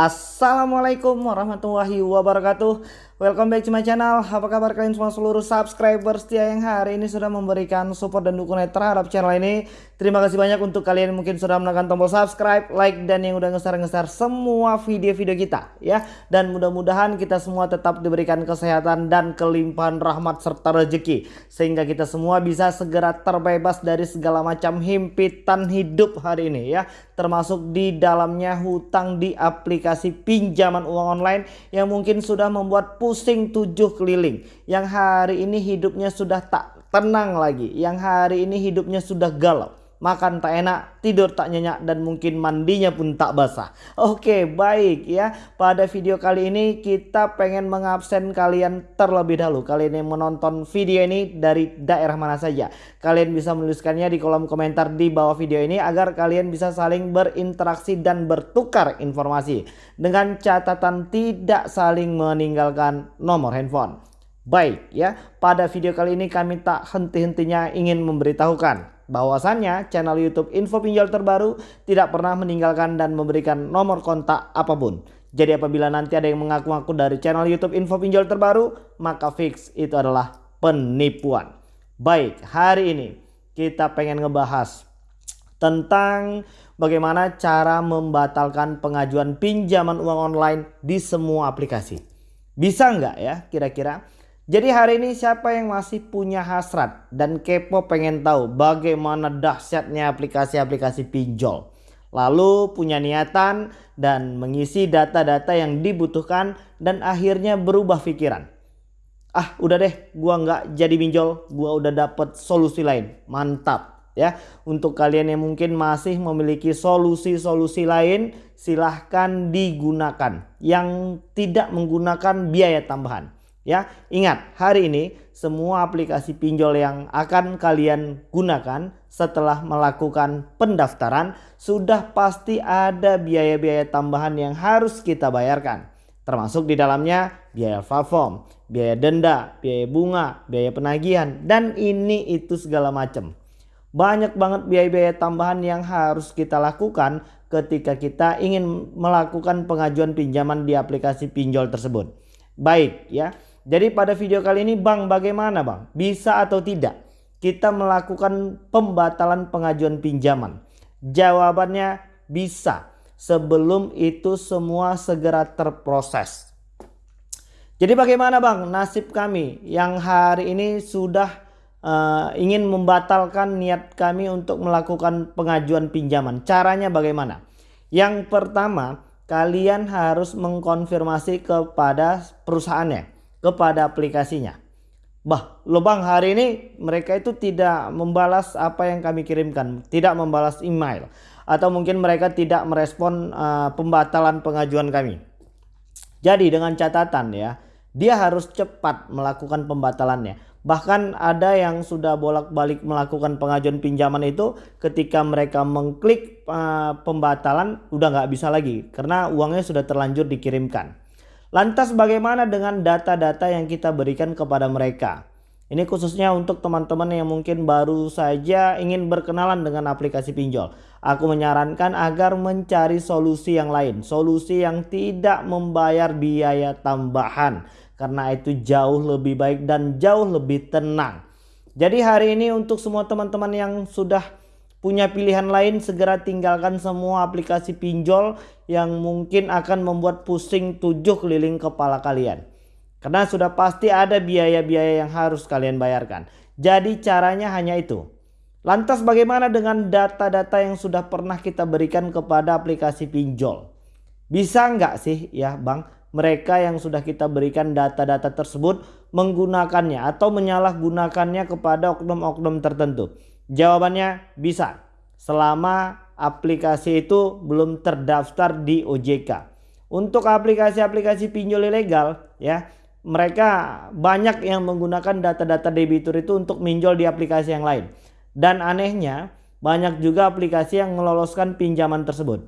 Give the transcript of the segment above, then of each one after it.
Assalamualaikum warahmatullahi wabarakatuh Welcome back to my channel. Apa kabar kalian semua seluruh subscriber setia yang hari ini sudah memberikan support dan dukungan terhadap channel ini? Terima kasih banyak untuk kalian yang mungkin sudah menekan tombol subscribe, like, dan yang udah ngeser-ngeser semua video-video kita ya. Dan mudah-mudahan kita semua tetap diberikan kesehatan dan kelimpahan rahmat serta rezeki Sehingga kita semua bisa segera terbebas dari segala macam himpitan hidup hari ini ya. Termasuk di dalamnya hutang di aplikasi pinjaman uang online yang mungkin sudah membuat pusing tujuh keliling. Yang hari ini hidupnya sudah tak tenang lagi. Yang hari ini hidupnya sudah galau makan tak enak, tidur tak nyenyak dan mungkin mandinya pun tak basah. Oke, baik ya. Pada video kali ini kita pengen mengabsen kalian terlebih dahulu. Kalian yang menonton video ini dari daerah mana saja. Kalian bisa menuliskannya di kolom komentar di bawah video ini agar kalian bisa saling berinteraksi dan bertukar informasi dengan catatan tidak saling meninggalkan nomor handphone. Baik ya, pada video kali ini kami tak henti-hentinya ingin memberitahukan bahwasannya channel YouTube info pinjol terbaru tidak pernah meninggalkan dan memberikan nomor kontak apa pun. Jadi apabila nanti ada yang mengaku-ngaku dari channel YouTube info pinjol terbaru, maka fix itu adalah penipuan. Baik, hari ini kita pengen ngebahas tentang bagaimana cara membatalkan pengajuan pinjaman uang online di semua aplikasi. Bisa nggak ya kira-kira? Jadi hari ini siapa yang masih punya hasrat dan kepo pengen tahu bagaimana dahsyatnya aplikasi-aplikasi pinjol. Lalu punya niatan dan mengisi data-data yang dibutuhkan dan akhirnya berubah pikiran. Ah udah deh gua nggak jadi pinjol, gua udah dapet solusi lain. Mantap ya. Untuk kalian yang mungkin masih memiliki solusi-solusi lain silahkan digunakan yang tidak menggunakan biaya tambahan. Ya, ingat hari ini semua aplikasi pinjol yang akan kalian gunakan setelah melakukan pendaftaran sudah pasti ada biaya-biaya tambahan yang harus kita bayarkan. Termasuk di dalamnya biaya platform, biaya denda, biaya bunga, biaya penagihan dan ini itu segala macam. Banyak banget biaya-biaya tambahan yang harus kita lakukan ketika kita ingin melakukan pengajuan pinjaman di aplikasi pinjol tersebut. Baik ya. Jadi pada video kali ini Bang bagaimana Bang? Bisa atau tidak kita melakukan pembatalan pengajuan pinjaman? Jawabannya bisa sebelum itu semua segera terproses. Jadi bagaimana Bang nasib kami yang hari ini sudah uh, ingin membatalkan niat kami untuk melakukan pengajuan pinjaman. Caranya bagaimana? Yang pertama kalian harus mengkonfirmasi kepada perusahaannya kepada aplikasinya. Bah, lubang hari ini mereka itu tidak membalas apa yang kami kirimkan, tidak membalas email atau mungkin mereka tidak merespon uh, pembatalan pengajuan kami. Jadi dengan catatan ya, dia harus cepat melakukan pembatalannya. Bahkan ada yang sudah bolak-balik melakukan pengajuan pinjaman itu ketika mereka mengklik uh, pembatalan udah nggak bisa lagi karena uangnya sudah terlanjur dikirimkan. Lantas bagaimana dengan data-data yang kita berikan kepada mereka? Ini khususnya untuk teman-teman yang mungkin baru saja ingin berkenalan dengan aplikasi pinjol. Aku menyarankan agar mencari solusi yang lain. Solusi yang tidak membayar biaya tambahan. Karena itu jauh lebih baik dan jauh lebih tenang. Jadi hari ini untuk semua teman-teman yang sudah punya pilihan lain segera tinggalkan semua aplikasi pinjol yang mungkin akan membuat pusing tujuh keliling kepala kalian. Karena sudah pasti ada biaya-biaya yang harus kalian bayarkan. Jadi caranya hanya itu. Lantas bagaimana dengan data-data yang sudah pernah kita berikan kepada aplikasi pinjol? Bisa nggak sih ya bang mereka yang sudah kita berikan data-data tersebut menggunakannya atau menyalahgunakannya kepada oknum-oknum tertentu? Jawabannya bisa. Selama aplikasi itu belum terdaftar di OJK. Untuk aplikasi-aplikasi pinjol ilegal ya, mereka banyak yang menggunakan data-data debitur itu untuk minjol di aplikasi yang lain. Dan anehnya banyak juga aplikasi yang meloloskan pinjaman tersebut.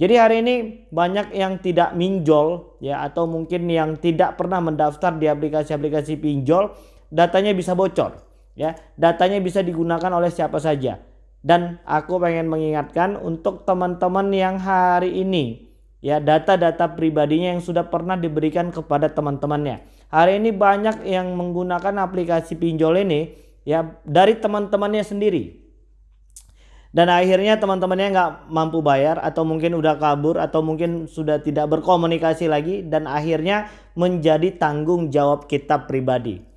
Jadi hari ini banyak yang tidak minjol ya atau mungkin yang tidak pernah mendaftar di aplikasi-aplikasi pinjol datanya bisa bocor ya datanya bisa digunakan oleh siapa saja dan aku pengen mengingatkan untuk teman-teman yang hari ini ya data-data pribadinya yang sudah pernah diberikan kepada teman-temannya. Hari ini banyak yang menggunakan aplikasi pinjol ini ya dari teman-temannya sendiri. Dan akhirnya teman-temannya nggak mampu bayar atau mungkin udah kabur atau mungkin sudah tidak berkomunikasi lagi dan akhirnya menjadi tanggung jawab kita pribadi.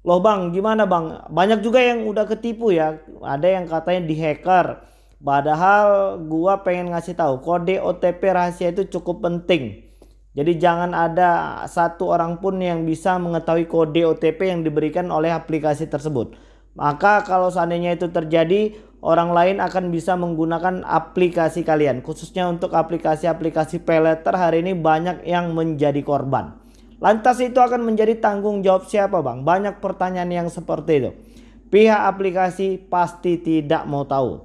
Loh bang gimana bang banyak juga yang udah ketipu ya ada yang katanya di hacker padahal gua pengen ngasih tahu kode OTP rahasia itu cukup penting. Jadi jangan ada satu orang pun yang bisa mengetahui kode OTP yang diberikan oleh aplikasi tersebut. Maka kalau seandainya itu terjadi, orang lain akan bisa menggunakan aplikasi kalian. Khususnya untuk aplikasi-aplikasi peleter hari ini banyak yang menjadi korban. Lantas itu akan menjadi tanggung jawab siapa bang? Banyak pertanyaan yang seperti itu. Pihak aplikasi pasti tidak mau tahu.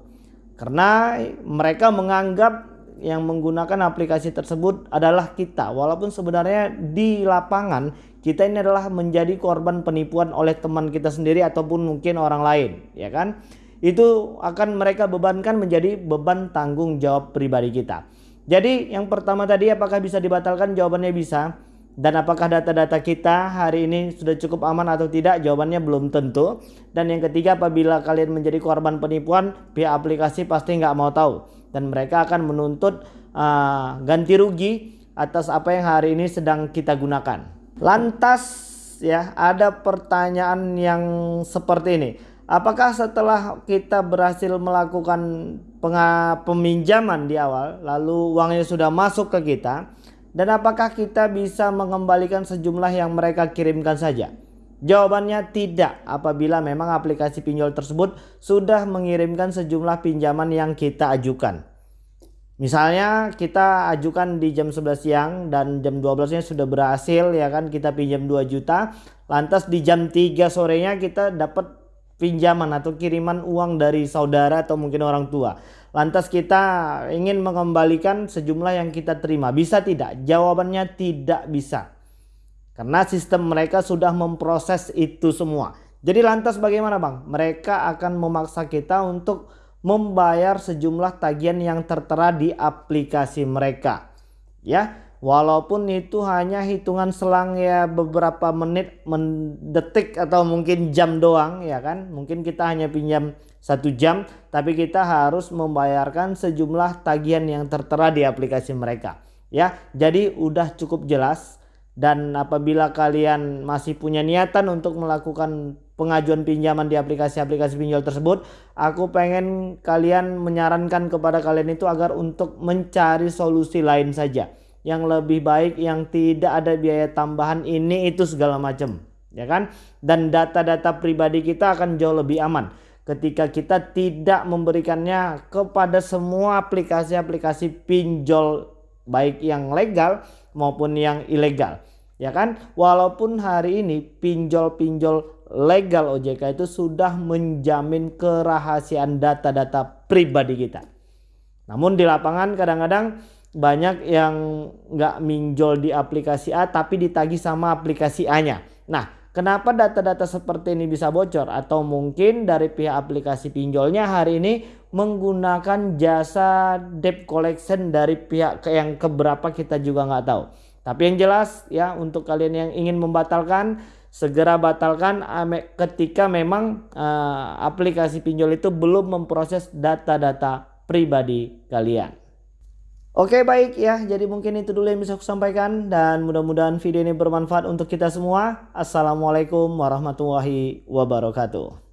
Karena mereka menganggap yang menggunakan aplikasi tersebut adalah kita. Walaupun sebenarnya di lapangan kita ini adalah menjadi korban penipuan oleh teman kita sendiri ataupun mungkin orang lain, ya kan? Itu akan mereka bebankan menjadi beban tanggung jawab pribadi kita. Jadi yang pertama tadi apakah bisa dibatalkan? Jawabannya bisa. Dan apakah data-data kita hari ini sudah cukup aman atau tidak? Jawabannya belum tentu. Dan yang ketiga apabila kalian menjadi korban penipuan, pihak aplikasi pasti nggak mau tahu. Dan mereka akan menuntut uh, ganti rugi atas apa yang hari ini sedang kita gunakan. Lantas ya ada pertanyaan yang seperti ini. Apakah setelah kita berhasil melakukan peminjaman di awal lalu uangnya sudah masuk ke kita dan apakah kita bisa mengembalikan sejumlah yang mereka kirimkan saja? Jawabannya tidak apabila memang aplikasi pinjol tersebut sudah mengirimkan sejumlah pinjaman yang kita ajukan. Misalnya kita ajukan di jam 11 siang dan jam 12 nya sudah berhasil ya kan kita pinjam 2 juta. Lantas di jam 3 sorenya kita dapat pinjaman atau kiriman uang dari saudara atau mungkin orang tua. Lantas kita ingin mengembalikan sejumlah yang kita terima. Bisa tidak? Jawabannya tidak bisa. Karena sistem mereka sudah memproses itu semua. Jadi lantas bagaimana bang? Mereka akan memaksa kita untuk membayar sejumlah tagihan yang tertera di aplikasi mereka. Ya, walaupun itu hanya hitungan selang ya beberapa menit, mendetik atau mungkin jam doang ya kan. Mungkin kita hanya pinjam satu jam tapi kita harus membayarkan sejumlah tagihan yang tertera di aplikasi mereka. Ya, jadi udah cukup jelas dan apabila kalian masih punya niatan untuk melakukan pengajuan pinjaman di aplikasi-aplikasi pinjol tersebut aku pengen kalian menyarankan kepada kalian itu agar untuk mencari solusi lain saja yang lebih baik yang tidak ada biaya tambahan ini itu segala macam ya kan dan data-data pribadi kita akan jauh lebih aman ketika kita tidak memberikannya kepada semua aplikasi-aplikasi pinjol baik yang legal maupun yang ilegal ya kan walaupun hari ini pinjol-pinjol legal OJK itu sudah menjamin kerahasiaan data-data pribadi kita. Namun di lapangan kadang-kadang banyak yang nggak minjol di aplikasi A tapi ditagih sama aplikasi A-nya. Nah, kenapa data-data seperti ini bisa bocor? Atau mungkin dari pihak aplikasi pinjolnya hari ini menggunakan jasa debt collection dari pihak yang keberapa kita juga nggak tahu. Tapi yang jelas ya untuk kalian yang ingin membatalkan segera batalkan ketika memang uh, aplikasi pinjol itu belum memproses data-data pribadi kalian. Oke baik ya jadi mungkin itu dulu yang bisa aku sampaikan dan mudah-mudahan video ini bermanfaat untuk kita semua. Assalamualaikum warahmatullahi wabarakatuh.